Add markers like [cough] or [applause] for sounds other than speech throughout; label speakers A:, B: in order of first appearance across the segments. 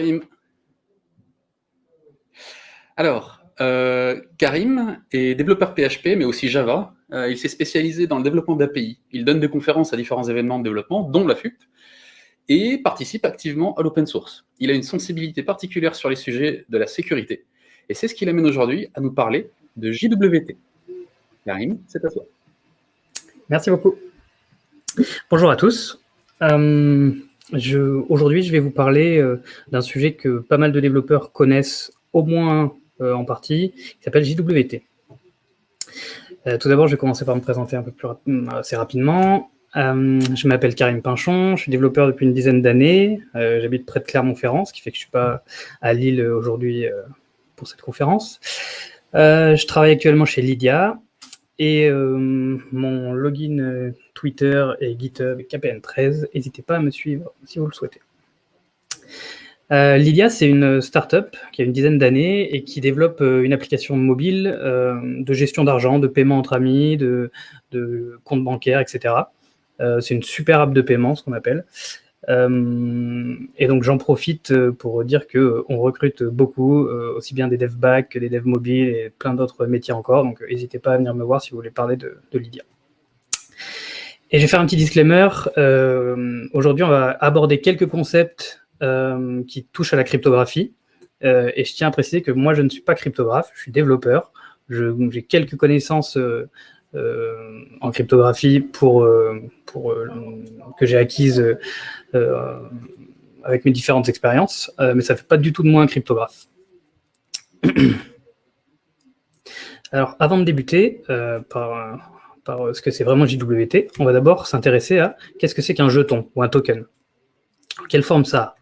A: Karim. Alors, euh, Karim est développeur PHP, mais aussi Java. Euh, il s'est spécialisé dans le développement d'API. Il donne des conférences à différents événements de développement, dont la FUP, et participe activement à l'open source. Il a une sensibilité particulière sur les sujets de la sécurité. Et c'est ce qui l'amène aujourd'hui à nous parler de JWT. Karim, c'est à toi.
B: Merci beaucoup. Bonjour à tous. Euh, Aujourd'hui, je vais vous parler euh, d'un sujet que pas mal de développeurs connaissent au moins euh, en partie, qui s'appelle JWT. Euh, tout d'abord, je vais commencer par me présenter un peu plus assez rapidement. je m'appelle Karim Pinchon, je suis développeur depuis une dizaine d'années. J'habite près de Clermont-Ferrand, ce qui fait que je ne suis pas à Lille aujourd'hui pour cette conférence. je travaille actuellement chez Lydia, et mon login Twitter et GitHub KPN13. N'hésitez pas à me suivre si vous le souhaitez. Euh, Lydia, c'est une startup qui a une dizaine d'années et qui développe une application mobile de gestion d'argent, de paiement entre amis, de, de compte bancaire, etc. c'est une super app de paiement, ce qu'on appelle. Euh, et donc j'en profite euh, pour dire que on recrute beaucoup, euh, aussi bien des devs back que des devs mobiles et plein d'autres métiers encore. Donc n'hésitez pas à venir me voir si vous voulez parler de, Lydia. Et je vais faire un petit disclaimer. Aujourd'hui, on va aborder quelques concepts qui touchent à la cryptographie. et je tiens à préciser que moi, je ne suis pas cryptographe, je suis développeur. J'ai quelques connaissances euh, en cryptographie pour, euh, euh, que j'ai acquise avec mes différentes expériences, mais ça ne fait pas du tout de moi un cryptographe. [clears throat] Alors, avant de débuter par, par ce que c'est vraiment JWT, on va d'abord s'intéresser à qu'est-ce que c'est qu'un jeton ou un token. Quelle forme ça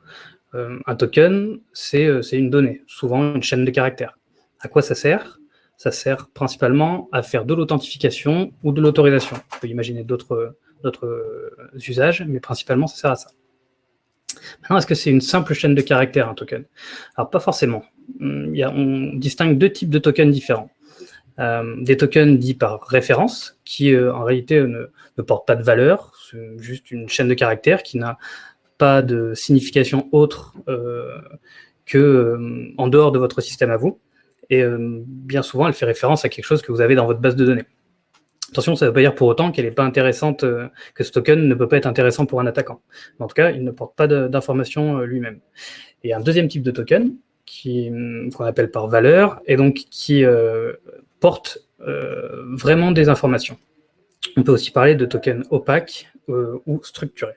B: a Un token, c'est une donnée, souvent une chaîne de caractères. À quoi ça sert? Ça sert principalement à faire de l'authentification ou de l'autorisation. On peut imaginer d'autres usages, mais principalement, ça sert à ça. Maintenant, est-ce que c'est une simple chaîne de caractères, un token? Alors, pas forcément. A, on distingue deux types de tokens différents. Euh, des tokens dits par référence, qui euh, en réalité ne, ne, portent pas de valeur, c'est juste une chaîne de caractères qui n'a pas de signification autre euh, que euh, en dehors de votre système à vous. Et euh, bien souvent, elle fait référence à quelque chose que vous avez dans votre base de données. Attention, ça ne veut pas dire pour autant qu'elle n'est pas intéressante, euh, que ce token ne peut pas être intéressant pour un attaquant. En tout cas, il ne porte pas d'informations euh, lui-même. Et un deuxième type de token, hum, qu'on appelle par valeur, et donc qui porte vraiment des informations. On peut aussi parler de tokens opaques ou structurés.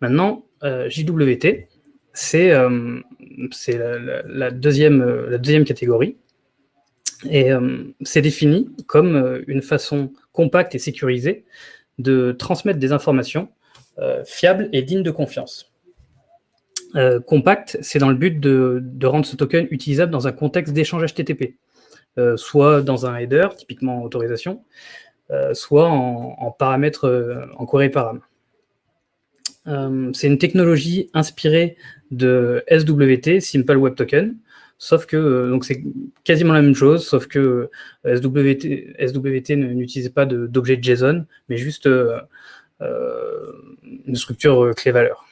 B: Maintenant, JWT, c'est euh, la, deuxième, euh, catégorie. Et euh, c'est défini comme une façon compacte et sécurisée de transmettre des informations fiables et dignes de confiance. compact, c'est dans le but de, rendre ce token utilisable dans un contexte d'échange HTTP, soit dans un header, typiquement autorisation, soit en, paramètres en query param. Euh, c'est une technologie inspirée de SWT, Simple Web Token, sauf que euh, donc c'est quasiment la même chose, sauf que euh, SWT, SWT n'utilise pas d'objet JSON, mais juste une structure clé-valeur.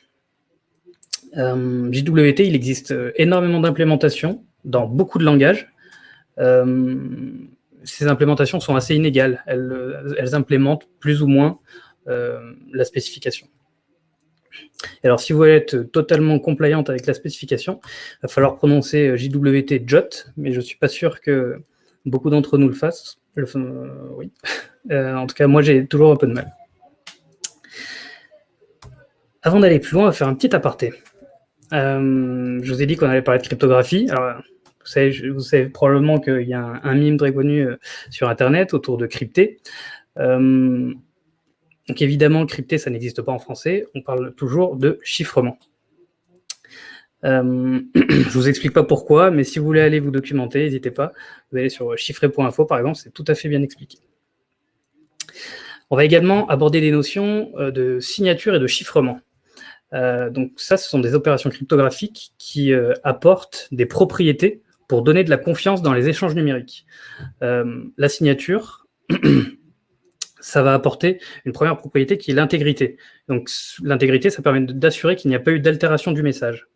B: JWT, il existe énormément d'implémentations dans beaucoup de langages. Ces implémentations sont assez inégales. Elles, implémentent plus ou moins la spécification alors, si vous voulez être totalement compliante avec la spécification, il va falloir prononcer euh, JWT JOT, mais je ne suis pas sûr que beaucoup d'entre nous le fassent. Euh, oui. [laughs] Euh, en tout cas, moi, j'ai toujours un peu de mal. Avant d'aller plus loin, on va faire un petit aparté. je vous ai dit qu'on allait parler de cryptographie. Alors, vous savez, probablement qu'il y a un, mime très connu sur Internet autour de crypté. Donc évidemment, crypté, ça n'existe pas en français. On parle toujours de chiffrement. Euh, [clears throat] je vous explique pas pourquoi, mais si vous voulez aller vous documenter, n'hésitez pas. Vous allez sur chiffré.info, par exemple, c'est tout à fait bien expliqué. On va également aborder des notions euh, de signature et de chiffrement. Euh, donc ça, ce sont des opérations cryptographiques qui euh, apportent des propriétés pour donner de la confiance dans les échanges numériques. la signature, [clears throat] ça va apporter une première propriété qui est l'intégrité. Donc l'intégrité, ça permet d'assurer qu'il n'y a pas eu d'altération du message.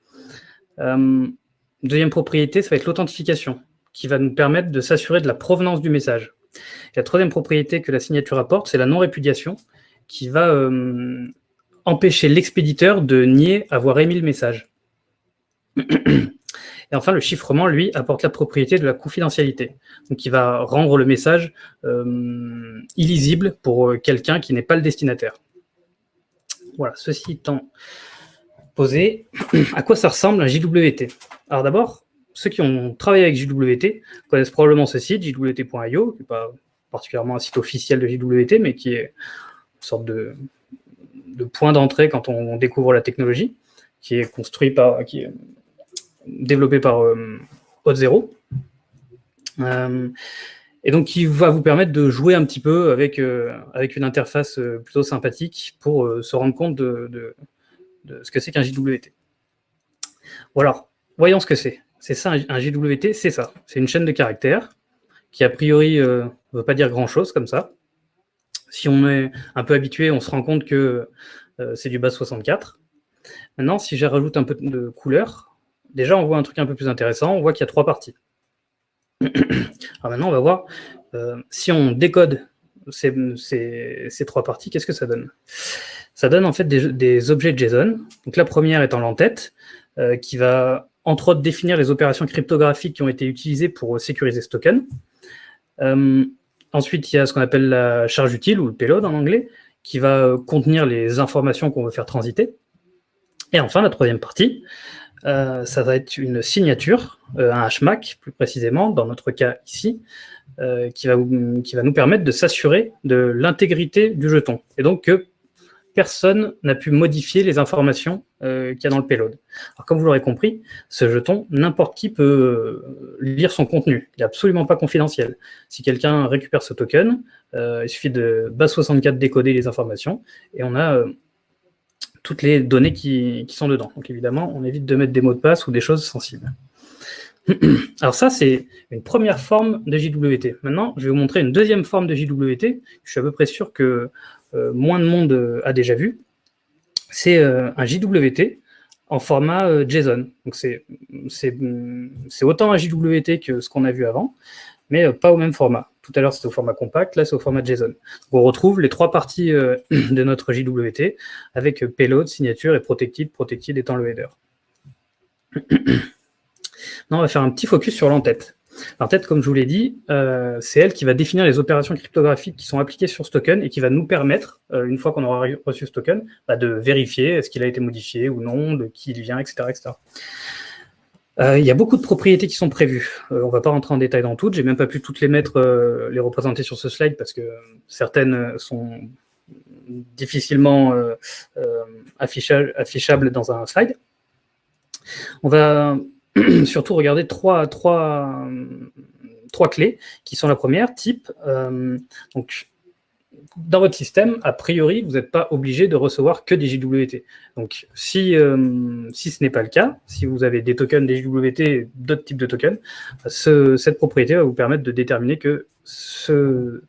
B: Euh, deuxième propriété, ça va être l'authentification, qui va nous permettre de s'assurer de la provenance du message. la troisième propriété que la signature apporte, c'est la non-répudiation, qui va euh, empêcher l'expéditeur de nier avoir émis le message. [clears throat] Et enfin, le chiffrement, lui, apporte la propriété de la confidentialité. Donc, il va rendre le message euh, illisible pour euh, quelqu'un qui n'est pas le destinataire. Voilà, ceci étant posé, à quoi ça ressemble un JWT Alors d'abord, ceux qui ont travaillé avec JWT connaissent probablement ce site, jwt.io, qui n'est pas particulièrement un site officiel de JWT, mais qui est une sorte de, point d'entrée quand on, découvre la technologie, qui est construit par, qui développé par euh, Zero. Euh, et donc, qui va vous permettre de jouer un petit peu avec, euh, avec une interface plutôt sympathique pour se rendre compte de, ce que c'est qu'un JWT. Voyons ce que c'est. C'est ça, un JWT, c'est ça. C'est une chaîne de caractères qui, a priori, ne veut pas dire grand-chose comme ça. Si on est un peu habitué, on se rend compte que c'est du base 64. Maintenant, si je rajoute un peu de couleur, déjà, on voit un truc un peu plus intéressant. On voit qu'il y a trois parties. [clears throat] Alors maintenant, on va voir euh, si on décode ces, trois parties, qu'est-ce que ça donne? Ça donne en fait des, objets JSON. Donc la première étant l'entête, euh, qui va entre autres définir les opérations cryptographiques qui ont été utilisées pour sécuriser ce token. Euh, ensuite, il y a ce qu'on appelle la charge utile, ou le payload en anglais, qui va contenir les informations qu'on veut faire transiter. Et enfin, la troisième partie, euh, ça va être une signature, euh, un HMAC plus précisément, dans notre cas ici, euh, qui, va, qui va nous permettre de s'assurer de l'intégrité du jeton. Et donc que personne n'a pu modifier les informations qu'il y a dans le payload. Alors comme vous l'aurez compris, ce jeton, n'importe qui peut lire son contenu. Il n'est absolument pas confidentiel. Si quelqu'un récupère ce token, il suffit de base64 décoder les informations et on a toutes les données qui, sont dedans. Donc évidemment, on évite de mettre des mots de passe ou des choses sensibles. [clears throat] Alors ça, c'est une première forme de JWT. Maintenant, je vais vous montrer une deuxième forme de JWT. Je suis à peu près sûr que euh, moins de monde euh, a déjà vu. C'est euh, un JWT en format JSON. Donc c'est autant un JWT que ce qu'on a vu avant, mais pas au même format. Tout à l'heure, c'était au format compact, là, c'est au format JSON. on retrouve les trois parties euh, [clears throat] de notre JWT avec euh, payload, signature et protected, protected étant le header. [clears throat] on va faire un petit focus sur l'entête. L'entête, comme je vous l'ai dit, euh, c'est elle qui va définir les opérations cryptographiques qui sont appliquées sur ce token et qui va nous permettre, une fois qu'on aura reçu ce token, bah, de vérifier est-ce qu'il a été modifié ou non, de qui il vient, etc. etc. Euh, il y a beaucoup de propriétés qui sont prévues. Euh, on ne va pas rentrer en détail dans toutes. J'ai même pas pu toutes les mettre, euh, les représenter sur ce slide parce que certaines sont difficilement affichables dans un slide. On va [clears throat] surtout regarder trois, clés qui sont la première, type. donc, dans votre système, a priori, vous n'êtes pas obligé de recevoir que des JWT. Donc, si, euh, si ce n'est pas le cas, si vous avez des tokens des JWT d'autres types de tokens, cette propriété va vous permettre de déterminer que ce,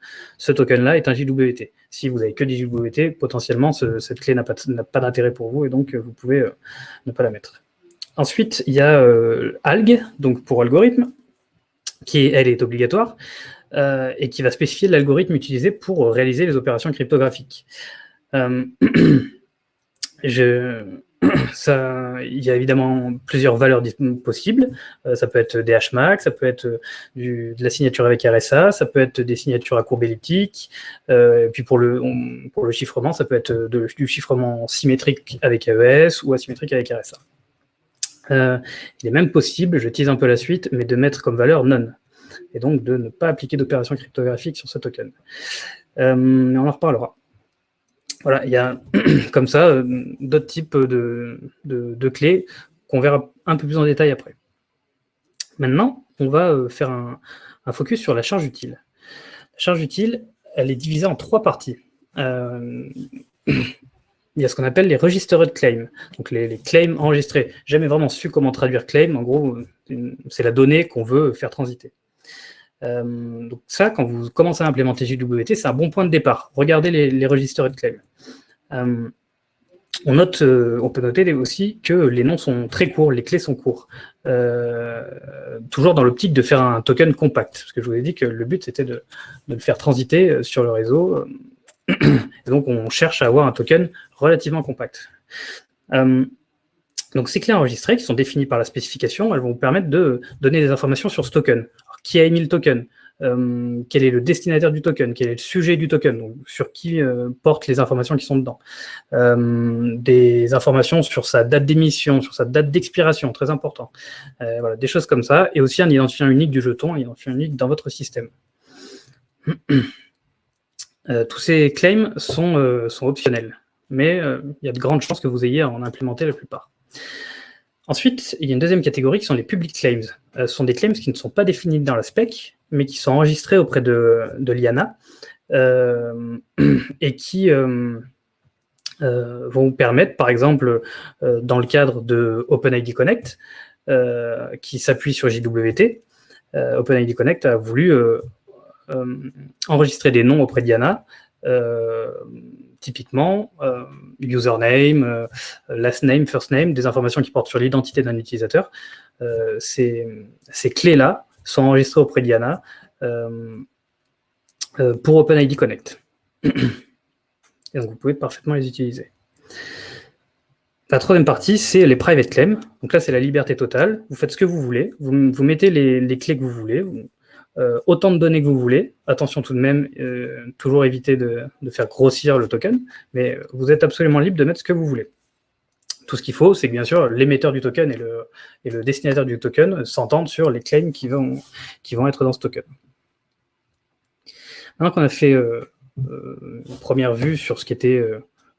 B: token-là est un JWT. Si vous avez que des JWT, potentiellement, cette clé n'a pas, pas d'intérêt pour vous et donc vous pouvez euh, ne pas la mettre. Ensuite, il y a euh, alg, donc pour algorithme, qui, elle, est obligatoire. Euh, et qui va spécifier l'algorithme utilisé pour réaliser les opérations cryptographiques. Euh, [clears throat] [clears throat] ça, il y a évidemment plusieurs valeurs possibles. Euh, ça peut être des hashmax, ça peut être de la signature avec RSA, ça peut être des signatures à courbe elliptique. et puis pour le, pour le chiffrement, ça peut être du chiffrement symétrique avec AES ou asymétrique avec RSA. il est même possible, je tease un peu la suite, mais de mettre comme valeur none et donc de ne pas appliquer d'opération cryptographique sur ce token. Euh, on en reparlera. Voilà, il y a [clears throat] comme ça euh, d'autres types de, de, clés qu'on verra un peu plus en détail après. Maintenant, on va euh, faire un, focus sur la charge utile. La charge utile, elle est divisée en trois parties. [clears throat] il y a ce qu'on appelle les registered claims, donc les, les claims enregistrés. Jamais vraiment su comment traduire claim, en gros, c'est la donnée qu'on veut faire transiter. Donc ça, quand vous commencez à implémenter JWT, c'est un bon point de départ. Regardez les, les registres de claim. On, note, on peut noter aussi que les noms sont très courts, les clés sont courts. toujours dans l'optique de faire un token compact, parce que je vous ai dit que le but c'était de, le faire transiter sur le réseau. [clears throat] Donc on cherche à avoir un token relativement compact. Donc ces clés enregistrées qui sont définies par la spécification, elles vont vous permettre de donner des informations sur ce token. Qui a émis le token euh, Quel est le destinataire du token Quel est le sujet du token Sur qui euh, portent les informations qui sont dedans euh, Des informations sur sa date d'émission, sur sa date d'expiration, très important. voilà, des choses comme ça. Et aussi un identifiant unique du jeton, un identifiant unique dans votre système. tous ces claims sont, sont optionnels, mais il y a de grandes chances que vous ayez à en implémenter la plupart. Ensuite, il y a une deuxième catégorie qui sont les public claims. Euh, ce sont des claims qui ne sont pas définis dans la spec, mais qui sont enregistrés auprès de, l'IANA euh, [clears throat] et qui euh, vont vous permettre, par exemple, dans le cadre de OpenID Connect, qui s'appuie sur JWT, OpenID Connect a voulu enregistrer des noms auprès d'IANA typiquement euh, username, euh, last name, first name, des informations qui portent sur l'identité d'un utilisateur. Euh, ces, clés-là sont enregistrées auprès d'IANA pour OpenID Connect. [clears throat] Et donc vous pouvez parfaitement les utiliser. La troisième partie, c'est les private claims. Donc là, c'est la liberté totale. Vous faites ce que vous voulez. Vous, mettez les, clés que vous voulez. Euh, autant de données que vous voulez. Attention tout de même, euh, toujours éviter de, faire grossir le token, mais vous êtes absolument libre de mettre ce que vous voulez. Tout ce qu'il faut, c'est que bien sûr, l'émetteur du token et le, destinataire du token s'entendent sur les claims qui vont, être dans ce token. Maintenant qu'on a fait euh, une première vue sur ce qui était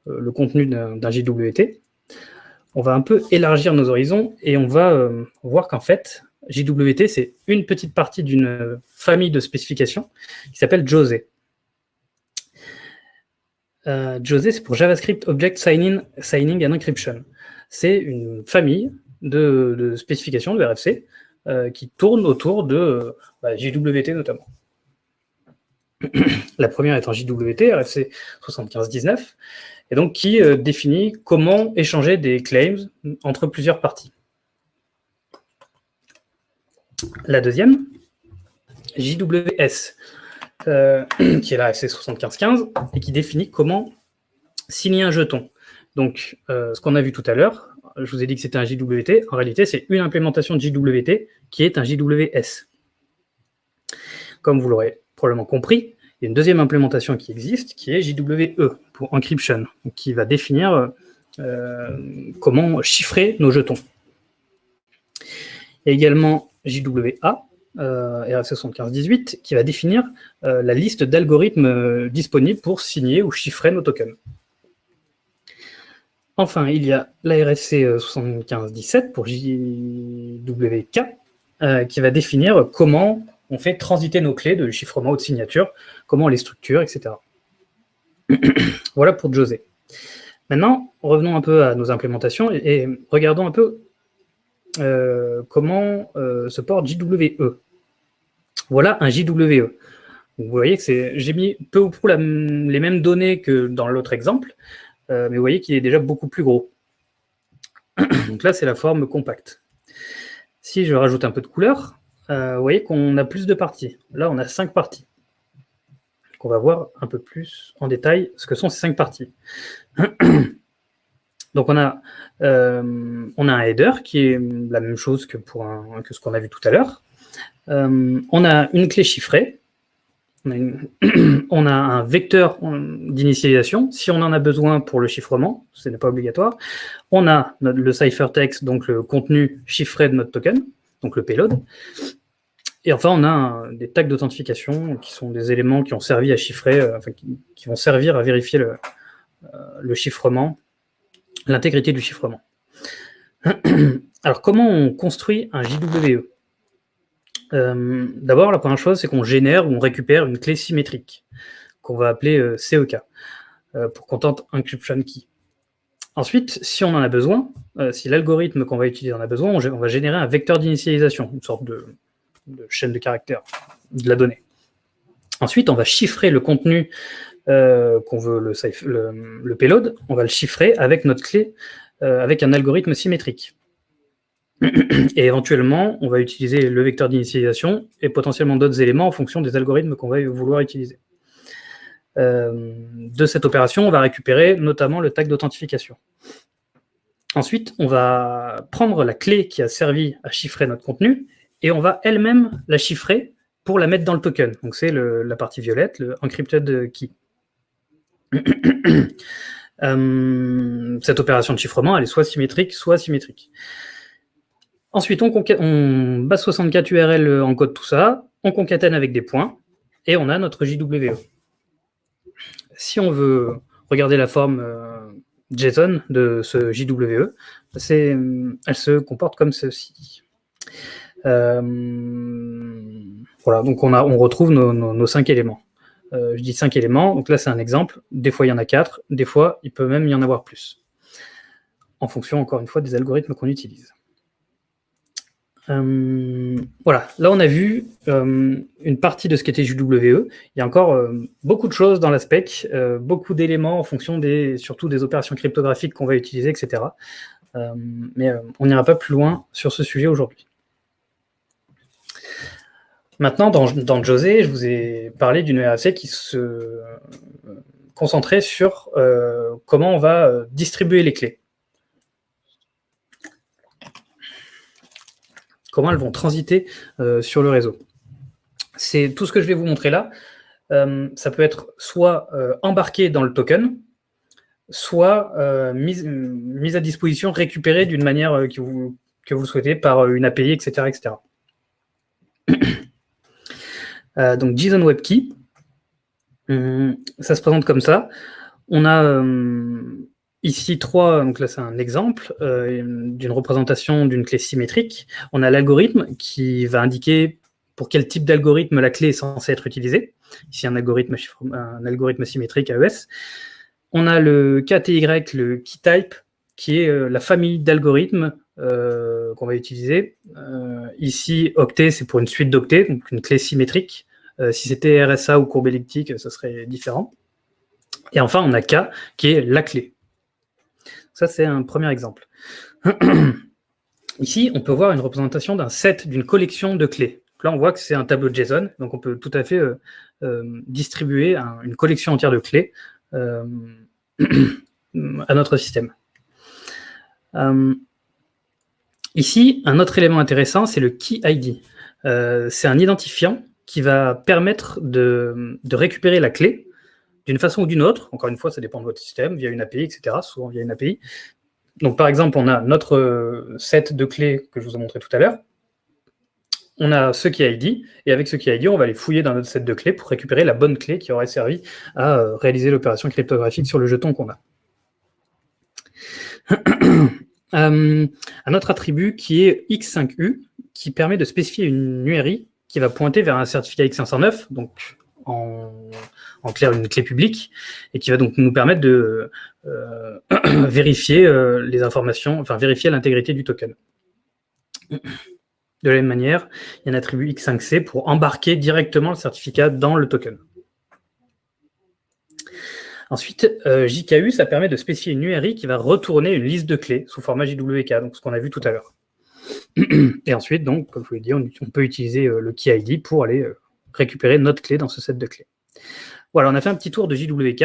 B: le contenu d'un JWT, on va un peu élargir nos horizons et on va voir qu'en fait, JWT, c'est une petite partie d'une famille de spécifications qui s'appelle Jose. Euh, Jose, c'est pour JavaScript Object Signing, Signing and Encryption. C'est une famille de, spécifications de RFC euh, qui tourne autour de bah, JWT notamment. La première étant JWT, RFC 7519, et donc qui euh, définit comment échanger des claims entre plusieurs parties. La deuxième, JWS, euh, [clears throat] qui est la FC 7515 et qui définit comment signer un jeton. Donc, euh, ce qu'on a vu tout à l'heure, je vous ai dit que c'était un JWT, en réalité, c'est une implémentation de JWT qui est un JWS. Comme vous l'aurez probablement compris, il y a une deuxième implémentation qui existe, qui est JWE, pour encryption, qui va définir euh, comment chiffrer nos jetons. Il y a également JWA, euh, RFC 7518, qui va définir euh, la liste d'algorithmes euh, disponibles pour signer ou chiffrer nos tokens. Enfin, il y a la RFC 7517 pour JWK, qui va définir comment on fait transiter nos clés de chiffrement ou de signature, comment on les structure, etc. [clears throat] voilà pour José. Maintenant, revenons un peu à nos implémentations et regardons un peu comment euh, se porte JWE. Voilà un JWE. Vous voyez que j'ai mis peu ou prou les mêmes données que dans l'autre exemple, euh, mais vous voyez qu'il est déjà beaucoup plus gros. [coughs] Donc là, c'est la forme compacte. Si je rajoute un peu de couleur, vous voyez qu'on a plus de parties. Là, on a cinq parties. on va voir un peu plus en détail ce que sont ces cinq parties. [coughs] Donc on a, euh, on a un header qui est la même chose que, ce qu'on a vu tout à l'heure. Euh, on a une clé chiffrée. [clears throat] On a, un vecteur d'initialisation, si on en a besoin pour le chiffrement, ce n'est pas obligatoire. On a le ciphertext, donc le contenu chiffré de notre token, donc le payload. Et enfin, on a des tags d'authentification qui sont des éléments qui ont servi à chiffrer, euh, qui, vont servir à vérifier le chiffrement l'intégrité du chiffrement. [clears throat] Alors, comment on construit un JWE euh, D'abord, la première chose, c'est qu'on génère ou on récupère une clé symétrique, qu'on va appeler euh, CEK, euh, pour Content Encryption Key. Ensuite, si on en a besoin, si l'algorithme qu'on va utiliser en a besoin, on, va générer un vecteur d'initialisation, une sorte de, de chaîne de caractères de la donnée. Ensuite, on va chiffrer le contenu euh, qu'on veut le, payload, on va le chiffrer avec notre clé, euh, avec un algorithme symétrique. [clears throat] Et éventuellement, on va utiliser le vecteur d'initialisation et potentiellement d'autres éléments en fonction des algorithmes qu'on va vouloir utiliser. Euh, de cette opération, on va récupérer notamment le tag d'authentification. Ensuite, on va prendre la clé qui a servi à chiffrer notre contenu et on va elle-même la chiffrer pour la mettre dans le token. Donc c'est la partie violette, le encrypted key. [coughs] Euh, cette opération de chiffrement, elle est soit symétrique, soit asymétrique. Ensuite, on, on base 64 URL encode tout ça, on concatène avec des points, et on a notre JWE. Si on veut regarder la forme euh, JSON de ce JWE, elle se comporte comme ceci. Euh, voilà, donc on retrouve nos, cinq éléments. Euh, je dis cinq éléments, donc là c'est un exemple. Des fois il y en a quatre, des fois il peut même y en avoir plus. En fonction, encore une fois, des algorithmes qu'on utilise. Euh, voilà, là on a vu une partie de ce qu'était JWE. Il y a encore beaucoup de choses dans la spec, beaucoup d'éléments en fonction des, surtout des opérations cryptographiques qu'on va utiliser, etc. mais on n'ira pas plus loin sur ce sujet aujourd'hui. Maintenant, dans, José, je vous ai parlé d'une RFC qui se concentrait sur euh, comment on va euh, distribuer les clés. Comment elles vont transiter euh, sur le réseau. C'est tout ce que je vais vous montrer là. ça peut être soit embarqué dans le token, soit mise, à disposition, récupéré d'une manière que vous, vous souhaitez par une API, etc. etc. Euh, donc JSON WebKey, hum, ça se présente comme ça. On a hum, ici trois, donc là c'est un exemple euh, d'une représentation d'une clé symétrique. On a l'algorithme qui va indiquer pour quel type d'algorithme la clé est censée être utilisée. Ici un algorithme, un algorithme symétrique AES. On a le KTY, le key type, qui est euh, la famille d'algorithmes euh, qu'on va utiliser. Euh, ici, octet, c'est pour une suite d'octets, donc une clé symétrique. Euh, si c'était RSA ou courbe elliptique, ça serait différent. Et enfin, on a K, qui est la clé. Ça, c'est un premier exemple. [clears throat] Ici, on peut voir une représentation d'un set, d'une collection de clés. Là, on voit que c'est un tableau JSON, donc on peut tout à fait distribuer une collection entière de clés [clears throat] à notre système. Ici, un autre élément intéressant, c'est le Key ID. Euh, c'est un identifiant qui va permettre de, récupérer la clé d'une façon ou d'une autre. Encore une fois, ça dépend de votre système, via une API, etc. Souvent via une API. Donc, par exemple, on a notre set de clés que je vous ai montré tout à l'heure. On a ce Key ID, et avec ce Key ID, on va aller fouiller dans notre set de clés pour récupérer la bonne clé qui aurait servi à euh, réaliser l'opération cryptographique sur le jeton qu'on a. [clears throat] Euh, un autre attribut qui est X5U, qui permet de spécifier une URI qui va pointer vers un certificat X509, donc en, clair une clé publique, et qui va donc nous permettre de euh, [clears throat] vérifier euh, les informations, enfin vérifier l'intégrité du token. De la même manière, il y a un attribut X5C pour embarquer directement le certificat dans le token. Ensuite, euh, JKU, ça permet de spécifier une URI qui va retourner une liste de clés sous format JWK, donc ce qu'on a vu tout à l'heure. [clears throat] Et ensuite, comme je vous l'ai dit, on, peut utiliser euh, le key ID pour aller euh, récupérer notre clé dans ce set de clés. Voilà, on a fait un petit tour de JWK.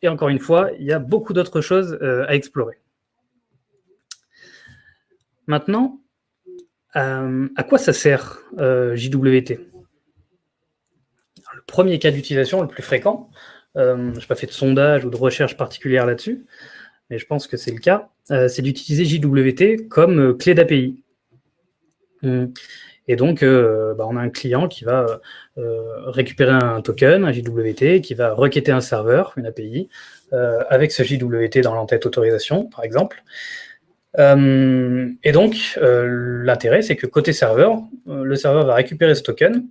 B: Et encore une fois, il y a beaucoup d'autres choses à explorer. Maintenant, à quoi ça sert JWT Le premier cas d'utilisation, le plus fréquent, euh, je n'ai pas fait de sondage ou de recherche particulière là-dessus, mais je pense que c'est le cas, euh, c'est d'utiliser JWT comme euh, clé d'API. Hmm. Et donc, bah, on a un client qui va récupérer un token, un JWT, qui va requêter un serveur, une API, avec ce JWT dans l'entête autorisation, par exemple. et donc, l'intérêt, c'est que côté serveur, le serveur va récupérer ce token.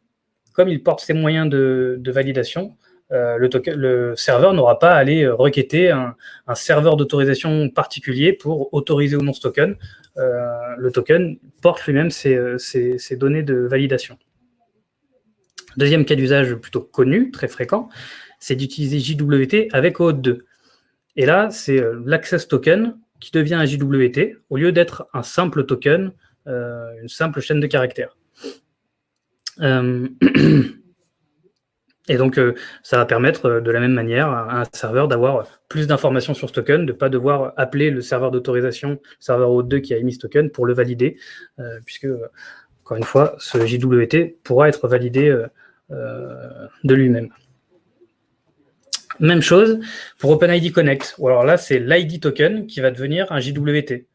B: Comme il porte ses moyens de validation, euh, le, serveur n'aura pas à aller euh, requêter un, serveur d'autorisation particulier pour autoriser ou non ce token. Euh, le token porte lui-même ses, données de validation. Deuxième cas d'usage plutôt connu, très fréquent, c'est d'utiliser JWT avec OAuth 2. Et là, c'est l'access token qui devient un JWT au lieu d'être un simple token, une simple chaîne de caractères. [clears throat] Et donc, euh, ça va permettre euh, de la même manière à un serveur d'avoir plus d'informations sur ce token, de ne pas devoir appeler le serveur d'autorisation, le serveur O2 qui a émis ce token pour le valider, euh, puisque, encore une fois, ce JWT pourra être validé de lui-même. Même chose pour OpenID Connect. Alors là, c'est l'ID token qui va devenir un JWT.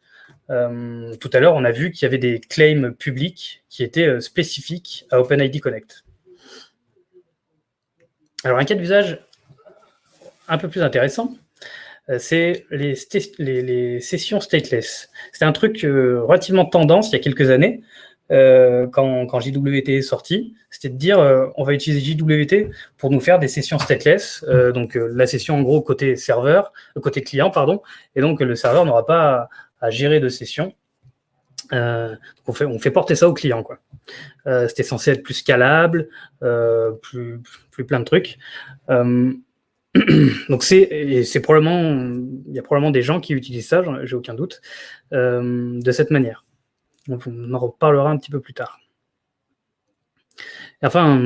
B: tout à l'heure, on a vu qu'il y avait des claims publics qui étaient spécifiques à OpenID Connect. Alors, un cas d'usage un peu plus intéressant, euh, c'est les, sessions stateless. C'est un truc euh, relativement tendance il y a quelques années, euh, quand, JWT est sorti, c'était de dire on va utiliser JWT pour nous faire des sessions stateless, donc la session en gros côté serveur, côté client, pardon, et donc le serveur n'aura pas à, gérer de sessions. on, fait, porter ça au client. quoi. C'était censé être plus scalable, plus, plus plein de trucs. Euh, [clears throat] donc c'est probablement il y a probablement des gens qui utilisent ça, j'ai aucun doute, euh, de cette manière. On en reparlera un petit peu plus tard. enfin,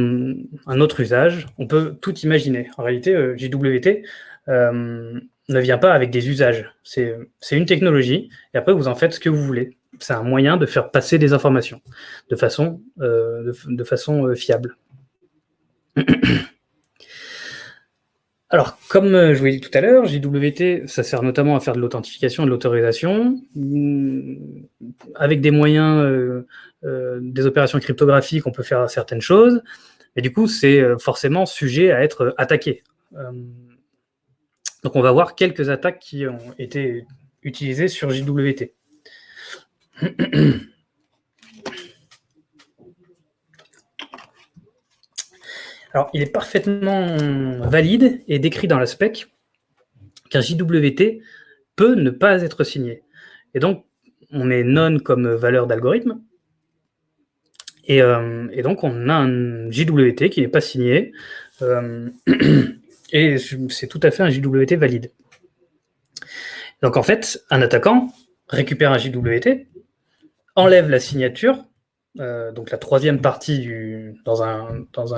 B: un, autre usage, on peut tout imaginer. En réalité, euh, JWT ne vient pas avec des usages. C'est une technologie, et après, vous en faites ce que vous voulez. C'est un moyen de faire passer des informations de façon, de façon fiable. [clears throat] Alors, comme euh, je vous l'ai dit tout à l'heure, JWT, ça sert notamment à faire de l'authentification et de l'autorisation, mm, avec des moyens, euh, euh, des opérations cryptographiques, on peut faire certaines choses, et du coup, c'est forcément sujet à être attaqué. donc, on va voir quelques attaques qui ont été utilisées sur JWT. [clears throat] Alors, il est parfaitement valide et décrit dans la spec qu'un JWT peut ne pas être signé. Et donc, on met non comme valeur d'algorithme. Et, euh, donc, on a un JWT qui n'est pas signé. Euh, [clears throat] et c'est tout à fait un JWT valide. Donc, en fait, un attaquant récupère un JWT, enlève la signature, euh, donc la troisième partie dans, un, dans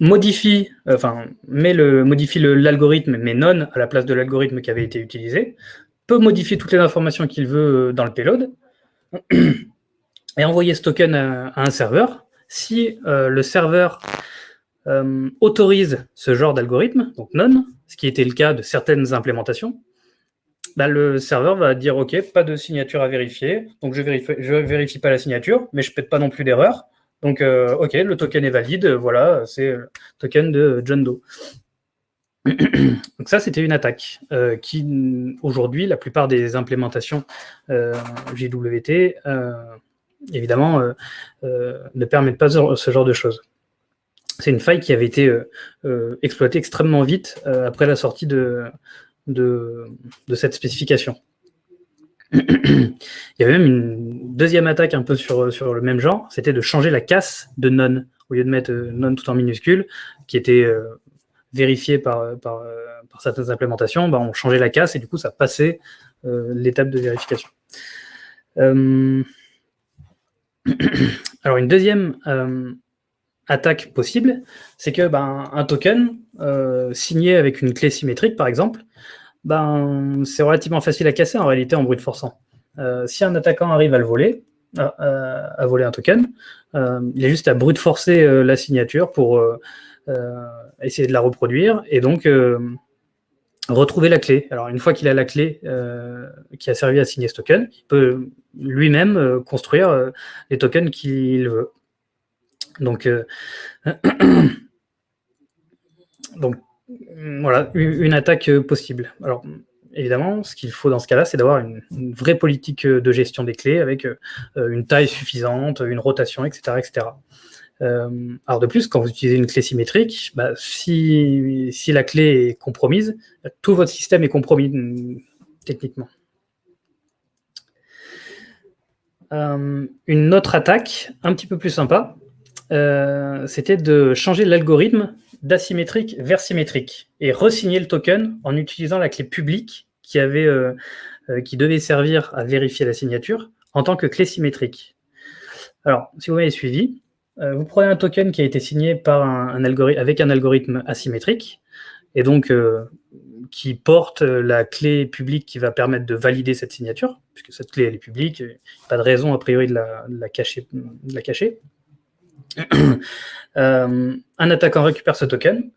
B: modifie, enfin, met le, modifie l'algorithme, mais non à la place de l'algorithme qui avait été utilisé, peut modifier toutes les informations qu'il veut dans le payload, [clears throat] et envoyer ce token à, un serveur. Si euh, le serveur euh, autorise ce genre d'algorithme, donc non, ce qui était le cas de certaines implémentations, bah, le serveur va dire OK, pas de signature à vérifier, donc je vérifie, je vérifie pas la signature, mais je ne pète pas non plus d'erreur. Donc euh, OK, le token est valide, voilà, c'est le token de John Doe. donc ça, c'était une attaque euh, qui, aujourd'hui, la plupart des implémentations euh, JWT, évidemment, ne permettent pas ce genre de choses. C'est une faille qui avait été exploitée extrêmement vite après la sortie de, de, cette spécification. [clears throat] Il y avait même une deuxième attaque un peu sur, le même genre, c'était de changer la casse de non, au lieu de mettre euh, non tout en minuscule, qui était euh, vérifié euh, par, certaines implémentations, bah, on changeait la casse et du coup ça passait l'étape de vérification. [clears throat] alors une deuxième attaque possible, c'est que ben, un token signé avec une clé symétrique par exemple, ben, c'est relativement facile à casser en réalité en brute forçant. Euh, si un attaquant arrive à le voler, à, voler un token, euh, il a juste à brute forcer euh, la signature pour essayer de la reproduire et donc retrouver la clé. Alors une fois qu'il a la clé qui a servi à signer ce token, il peut lui-même construire les tokens qu'il veut. Donc, [clears throat] donc voilà, une attaque euh, possible. Alors, évidemment, ce qu'il faut dans ce cas-là, c'est d'avoir une, vraie politique euh, de gestion des clés avec euh, une taille suffisante, une rotation, etc. etc. alors de plus, quand vous utilisez une clé symétrique, bah, si, si, la clé est compromise, tout votre système est compromis mm, techniquement. une autre attaque, un petit peu plus sympa, c'était de changer l'algorithme d'asymétrique vers symétrique et resigner le token en utilisant la clé publique qui, avait, qui devait servir à vérifier la signature en tant que clé symétrique. Alors, si vous m'avez suivi, vous prenez un token qui a été signé avec un algorithme asymétrique, et donc qui porte la clé publique qui va permettre de valider cette signature, puisque cette clé elle est publique, pas de raison a priori. De la cacher. Euh, un attaquant récupère ce token,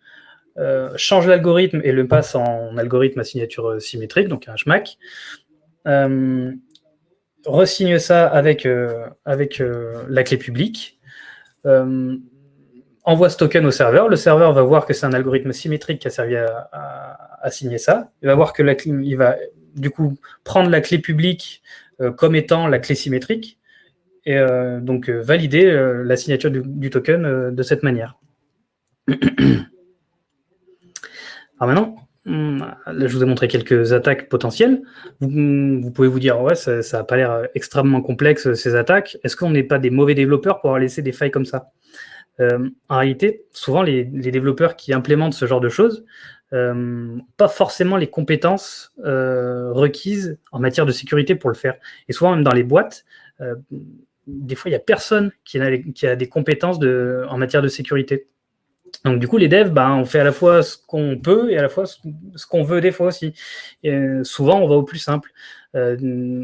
B: euh, change l'algorithme et le passe en algorithme à signature symétrique, donc un SHMAC, euh, resigne ça avec, la clé publique, envoie ce token au serveur. Le serveur va voir que c'est un algorithme symétrique qui a servi à, signer ça. Il va voir que il va du coup prendre la clé publique euh, comme étant la clé symétrique et euh, donc euh, valider la signature du, token de cette manière. [clears throat] Alors maintenant, hmm, là, je vous ai montré quelques attaques potentielles. Vous, pouvez vous dire, ouais, ça n'a pas l'air extrêmement complexe, ces attaques. Est-ce qu'on n'est pas des mauvais développeurs pour avoir laissé des failles comme ça? Euh, en réalité, souvent, les, développeurs qui implémentent ce genre de choses, euh, pas forcément les compétences euh, requises en matière de sécurité pour le faire. Et souvent, même dans les boîtes, des fois, il n'y a personne qui a, des compétences en matière de sécurité. Donc du coup, les devs, ben, on fait à la fois ce qu'on peut et à la fois ce qu'on veut des fois aussi. Et, souvent, on va au plus simple. Euh,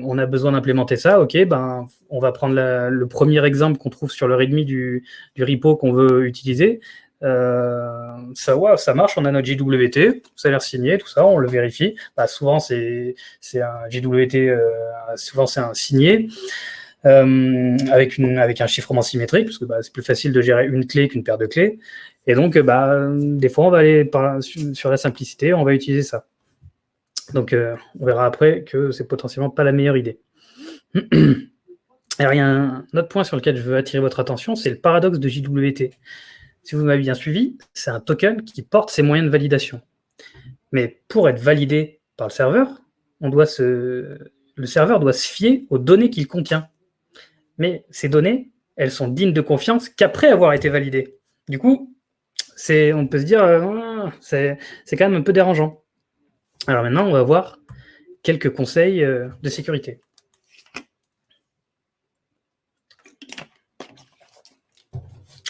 B: on a besoin d'implémenter ça, ok, ben, on va prendre le premier exemple qu'on trouve sur le README du, du repo qu'on veut utiliser. Euh, ça, ça marche, on a notre JWT, ça a l'air signé, tout ça, on le vérifie. Bah, souvent, c'est un JWT, euh, souvent c'est un signé. Avec, une, avec un chiffrement symétrique, parce que bah, c'est plus facile de gérer une clé qu'une paire de clés. Et donc, bah, des fois, on va aller sur la simplicité, on va utiliser ça. Donc, euh, on verra après que c'est potentiellement pas la meilleure idée. Alors, il y a un autre point sur lequel je veux attirer votre attention, c'est le paradoxe de JWT. Si vous m'avez bien suivi, c'est un token qui porte ses moyens de validation. Mais pour être validé par le serveur, on doit se... le serveur doit se fier aux données qu'il contient. Mais ces données, elles sont dignes de confiance qu'après avoir été validées. Du coup, on peut se dire, euh, c'est quand même un peu dérangeant. Alors maintenant, on va voir quelques conseils euh, de sécurité.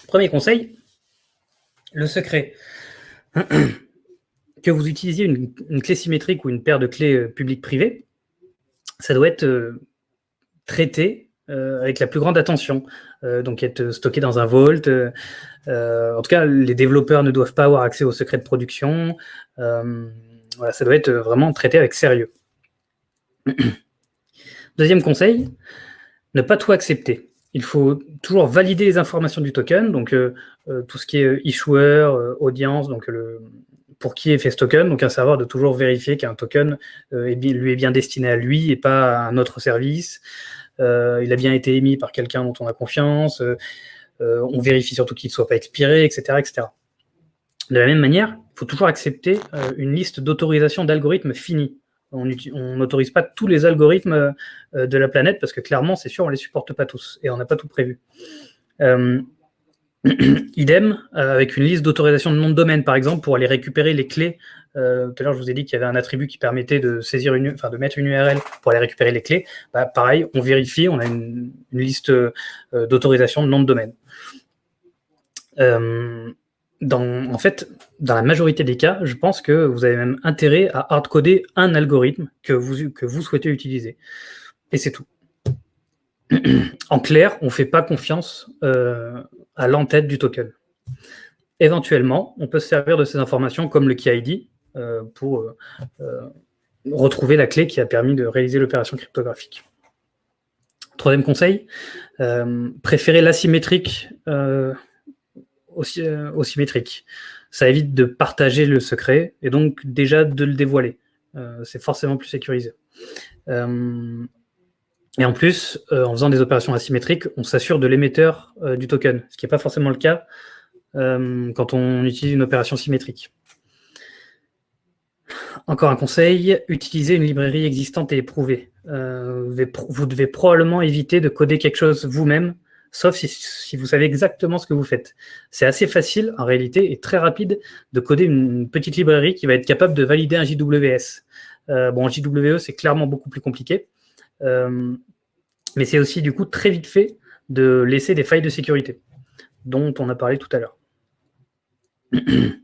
B: Premier conseil, le secret. [clears throat] que vous utilisiez une, clé symétrique ou une paire de clés euh, publiques-privées, ça doit être traité avec la plus grande attention. donc être stocké dans un vault. en tout cas, les développeurs ne doivent pas avoir accès au secret de production ça doit être vraiment traité avec sérieux. [clears throat] Deuxième conseil, ne pas tout accepter. Il faut toujours valider les informations du token, donc euh, euh, tout ce qui est issuer, euh, audience, donc le, pour qui est fait ce token, donc un serveur de toujours vérifier qu'un token lui est bien destiné à lui et pas à un autre service. Il a bien été émis par quelqu'un dont on a confiance. on vérifie surtout qu'il ne soit pas expiré, etc., etc. De la même manière, il faut toujours accepter euh, une liste d'autorisation d'algorithmes finis. On n'autorise pas tous les algorithmes euh, de la planète parce que clairement, c'est sûr, on ne les supporte pas tous et on n'a pas tout prévu. Euh, [clears throat] idem, avec une liste d'autorisation de nom de domaine, par exemple, pour aller récupérer les clés. Tout à l'heure, je vous ai dit qu'il y avait un attribut qui permettait de saisir une, enfin, de mettre une URL pour aller récupérer les clés. Bah, pareil, on vérifie, on a une, liste d'autorisation de nom de domaine en fait, dans la majorité des cas, je pense que vous avez même intérêt à hardcoder un algorithme que vous, que vous souhaitez utiliser. Et c'est tout. en clair, on ne fait pas confiance euh, à l'entête du token. Éventuellement, on peut se servir de ces informations comme le key ID euh, pour euh, retrouver la clé qui a permis de réaliser l'opération cryptographique. Troisième conseil, préférez l'asymétrique euh, symétrique. Ça évite de partager le secret et donc déjà de le dévoiler. Euh, c'est forcément plus sécurisé. Euh, et en plus, en faisant des opérations asymétriques, on s'assure de l'émetteur du token, ce qui n'est pas forcément le cas quand on utilise une opération symétrique. Encore un conseil, utilisez une librairie existante et éprouvée. vous devez probablement éviter de coder quelque chose vous-même sauf si, vous savez exactement ce que vous faites. C'est assez facile, en réalité, et très rapide de coder une petite librairie qui va être capable de valider un JWS. Euh, bon, JWE, c'est clairement beaucoup plus compliqué, euh, mais c'est aussi, du coup, très vite fait de laisser des failles de sécurité, dont on a parlé tout à l'heure. [clears throat]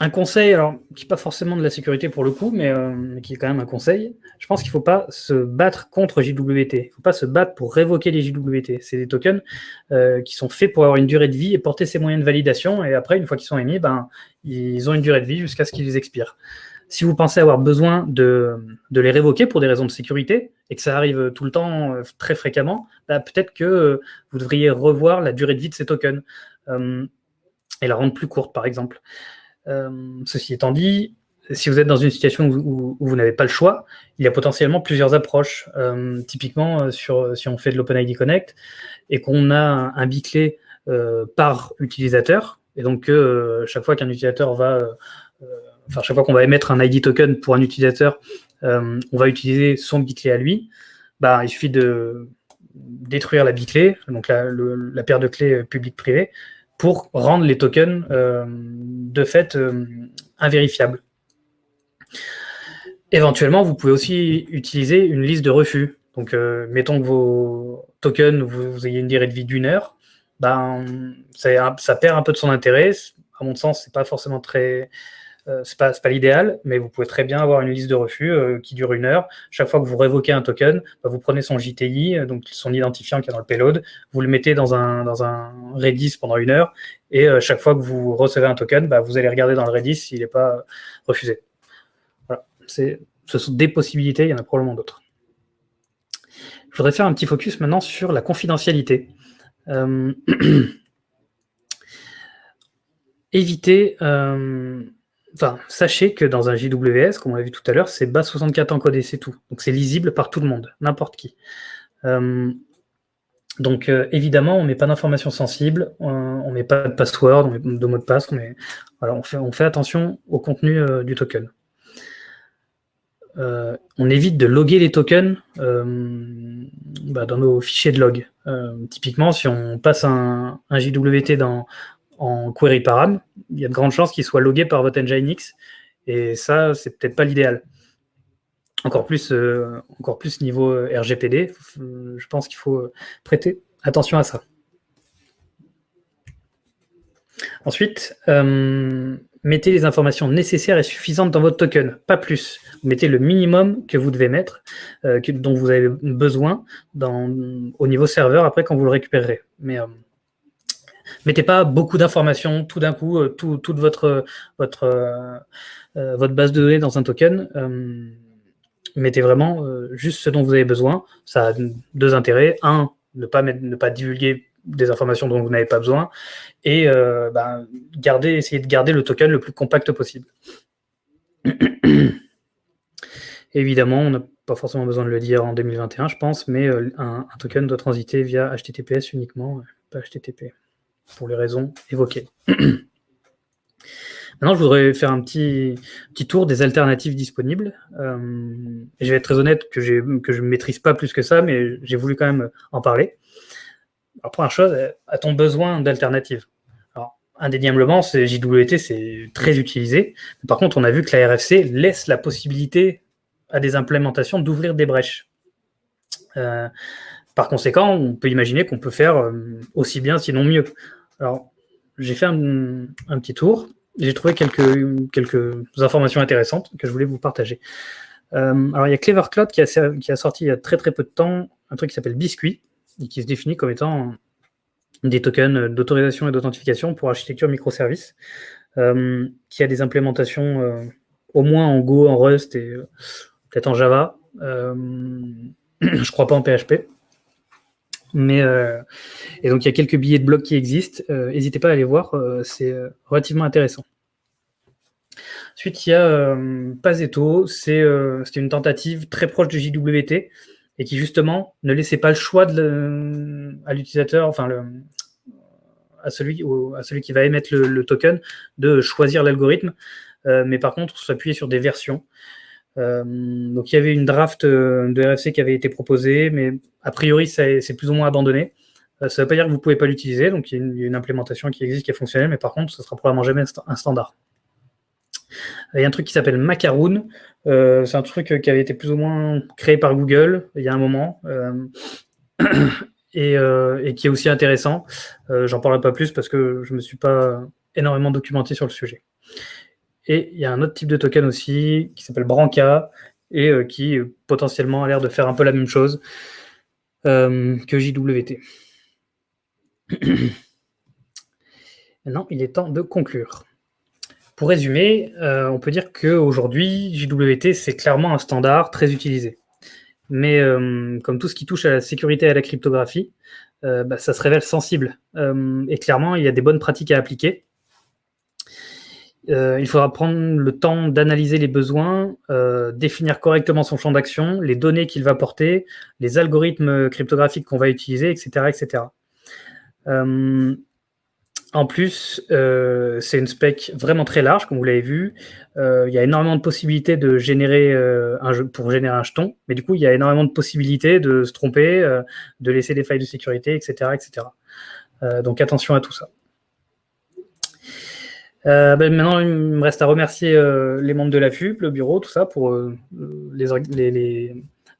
B: Euh, un conseil, alors qui n'est pas forcément de la sécurité pour le coup, euh, mais, qui est quand même un conseil, je pense qu'il ne faut pas se battre contre JWT. Il ne faut pas se battre pour révoquer les JWT. C'est des tokens euh, qui sont faits pour avoir une durée de vie et porter ces moyens de validation. Et après, une fois qu'ils sont émis, ben, ils ont une durée de vie jusqu'à ce qu'ils expirent. Si vous pensez avoir besoin de, les révoquer pour des raisons de sécurité, et que ça arrive tout le temps, euh, très fréquemment, ben, peut-être que vous devriez revoir la durée de vie de ces tokens et la rendre plus courte, par exemple. Euh, ceci étant dit, si vous êtes dans une situation où, vous n'avez pas le choix, il y a potentiellement plusieurs approches. Euh, typiquement, euh, sur, si on fait de l'OpenID Connect et qu'on a un, biclé par utilisateur, et donc chaque fois qu'un utilisateur va, enfin chaque fois qu'on va émettre un ID token pour un utilisateur, on va utiliser son biclé à lui. Bah, il suffit de détruire la biclé, donc la, la paire de clés public-privé, pour rendre les tokens euh, de fait euh, invérifiables. Éventuellement, vous pouvez aussi utiliser une liste de refus. Donc, euh, mettons que vos tokens, vous, ayez une durée de vie d'une heure, ben, ça, ça, perd un peu de son intérêt. À mon sens, c'est pas forcément très, euh, c'est pas, l'idéal, mais vous pouvez très bien avoir une liste de refus euh, qui dure une heure. Chaque fois que vous révoquez un token, bah, vous prenez son JTI, euh, donc son identifiant qui est dans le payload, vous le mettez dans un, Redis pendant une heure, et chaque fois que vous recevez un token, bah, vous allez regarder dans le Redis s'il n'est pas refusé. Voilà. ce sont des possibilités, il y en a probablement d'autres. Je voudrais faire un petit focus maintenant sur la confidentialité. [clears throat] éviter Enfin, sachez que dans un JWS, comme on l'a vu tout à l'heure, c'est bas 64 encodé, c'est tout. Donc c'est lisible par tout le monde, n'importe qui. Euh, donc euh, évidemment, on ne met pas d'informations sensibles, on ne met pas de password, on met de mot de passe, on, fait, on fait attention au contenu euh, du token. on évite de loguer les tokens bah, dans nos fichiers de log. typiquement, si on passe un JWT dans, en query param, il y a de grandes chances qu'il soit logué par votre Nginx. Et ça, c'est peut-être pas l'idéal. Encore plus, euh, encore plus niveau euh, RGPD, je pense qu'il faut prêter attention à ça. Ensuite, euh, mettez les informations nécessaires et suffisantes dans votre token, pas plus. mettez le minimum que vous devez mettre, dont vous avez besoin au niveau serveur après quand vous le récupérerez. Mais mettez pas beaucoup d'informations tout d'un coup, euh, toute euh, euh, votre base de données dans un token. mettez vraiment juste ce dont vous avez besoin. Ça a deux intérêts. Un, ne pas, divulguer des informations dont vous n'avez pas besoin. Et garder, essayer de garder le token le plus compact possible. [coughs] Évidemment, on n'a pas forcément besoin de le dire en 2021, je pense, mais un, token doit transiter via HTTPS uniquement, pas HTTP pour les raisons évoquées. [clears throat] Maintenant, je voudrais faire un petit, petit tour des alternatives disponibles. Euh, je vais être très honnête que, que je ne maîtrise pas plus que ça, mais j'ai voulu quand même en parler. Alors, première chose, a-t-on besoin d'alternatives? Alors, indéniablement, JWT, c'est très utilisé. Par contre, on a vu que la RFC laisse la possibilité à des implémentations d'ouvrir des brèches. Euh, par conséquent, on peut imaginer qu'on peut faire euh, aussi bien, sinon mieux. Alors, j'ai fait un, petit tour. J'ai trouvé quelques, informations intéressantes que je voulais vous partager. Euh, alors, il y a Clever Cloud qui a, qui a, sorti il y a très très peu de temps un truc qui s'appelle Biscuit et qui se définit comme étant des tokens d'autorisation et d'authentification pour architecture microservice, euh, qui a des implémentations euh, au moins en Go, en Rust et peut-être en Java. [clears throat] je crois pas en PHP. Mais, euh, et donc, il y a quelques billets de blog qui existent. Euh, n'hésitez pas à aller voir, euh, c'est relativement intéressant. Ensuite, il y a Pazeto. C'est une tentative très proche de JWT et qui, justement, ne laissait pas le choix de à l'utilisateur, enfin, le, à, celui, à celui qui va émettre le, token, de choisir l'algorithme. mais par contre, s'appuyer sur des versions. donc il y avait une draft de RFC qui avait été proposée, mais a priori c'est plus ou moins abandonné. ça ne veut pas dire que vous ne pouvez pas l'utiliser, donc il y, a une, implémentation qui existe, qui est fonctionnelle, mais par contre, ce sera probablement jamais un standard. Il y a un truc qui s'appelle Macaroon. Euh, c'est un truc qui avait été plus ou moins créé par Google il y a un moment euh, [clears throat] euh, et, qui est aussi intéressant. J'en parlerai pas plus parce que je ne me suis pas énormément documenté sur le sujet. Et il y a un autre type de token aussi qui s'appelle Branca et qui potentiellement a l'air de faire un peu la même chose que JWT. [clears throat] Maintenant, il est temps de conclure. Pour résumer, euh, on peut dire qu'aujourd'hui, JWT, c'est clairement un standard très utilisé. Mais euh, comme tout ce qui touche à la sécurité et à la cryptographie, euh, bah, ça se révèle sensible. et clairement, il y a des bonnes pratiques à appliquer. Il faudra prendre le temps d'analyser les besoins, définir correctement son champ d'action, les données qu'il va porter, les algorithmes cryptographiques qu'on va utiliser, etc. etc. En plus, euh, c'est une spec vraiment très large, comme vous l'avez vu. Euh, il y a énormément de possibilités de générer euh, pour générer un jeton, mais du coup, il y a énormément de possibilités de se tromper, de laisser des failles de sécurité, etc., etc. donc attention à tout ça. Ben, maintenant, il me reste à remercier les membres de la FUP, le bureau, tout ça, pour les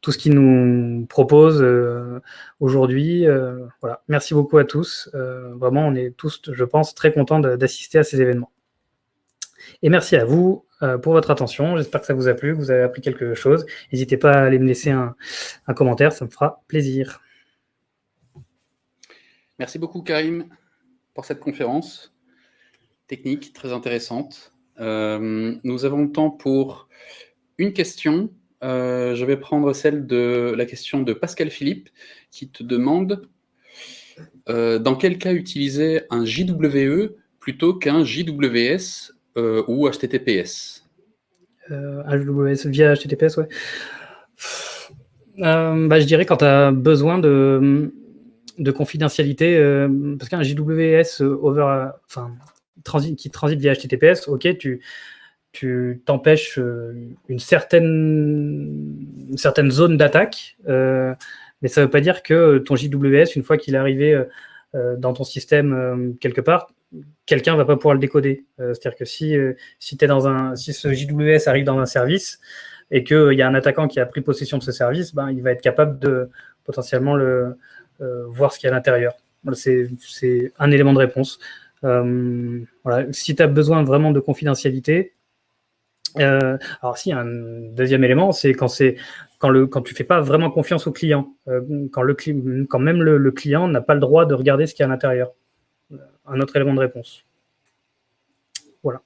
B: tout ce qu'ils nous proposent euh, aujourd'hui. Euh, voilà. Merci beaucoup à tous. Euh, vraiment, on est tous, je pense, très contents d'assister à ces événements. Et merci à vous pour votre attention. J'espère que ça vous a plu, que vous avez appris quelque chose. N'hésitez pas à aller me laisser un, commentaire, ça me fera plaisir.
A: Merci beaucoup, Karim, pour cette conférence technique très intéressante. nous avons le temps pour une question euh, je vais prendre celle de la question de Pascal Philippe qui te demande euh, dans quel cas utiliser un JWE plutôt qu'un JWS euh, ou HTTPS
B: JWS via HTTPS, ouais. Bah, je dirais quand tu as besoin de, de confidentialité, parce qu'un JWS over, enfin, qui transite via HTTPS, ok, tu, t'empêches euh, une certaine, zone d'attaque, euh, mais ça ne veut pas dire que ton JWS, une fois qu'il est arrivé euh, dans ton système quelque part, quelqu'un ne va pas pouvoir le décoder. C'est-à-dire que si, si, ce JWS arrive dans un service et qu'il y a un attaquant qui a pris possession de ce service, ben, il va être capable de potentiellement le, voir ce qu'il y a à l'intérieur. C'est un élément de réponse. Voilà. Si tu as besoin vraiment de confidentialité, euh, alors si, un deuxième élément, c'est quand c'est quand le quand tu fais pas vraiment confiance au client, euh, quand le même le, client n'a pas le droit de regarder ce qu'il y a à l'intérieur. Euh, un autre élément de réponse. Voilà.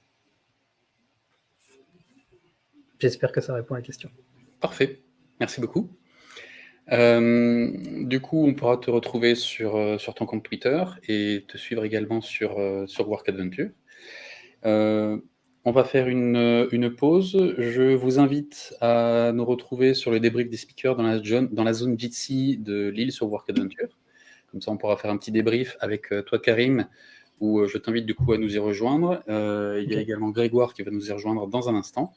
B: J'espère que ça répond à la question.
A: Parfait. Merci beaucoup. Du coup, on pourra te retrouver sur, sur ton compte Twitter et te suivre également sur, sur Work Adventure. On va faire une, une, pause. Je vous invite à nous retrouver sur le débrief des speakers dans la, dans la zone Jitsi de Lille sur Work Adventure. Comme ça, on pourra faire un petit débrief avec euh, toi, Karim, où euh, je t'invite du coup à nous y rejoindre. Euh, il y a également Grégoire qui va nous y rejoindre dans un instant.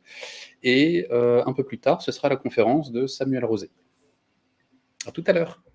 A: Et un peu plus tard, ce sera la conférence de Samuel Rosé. À tout à l'heure.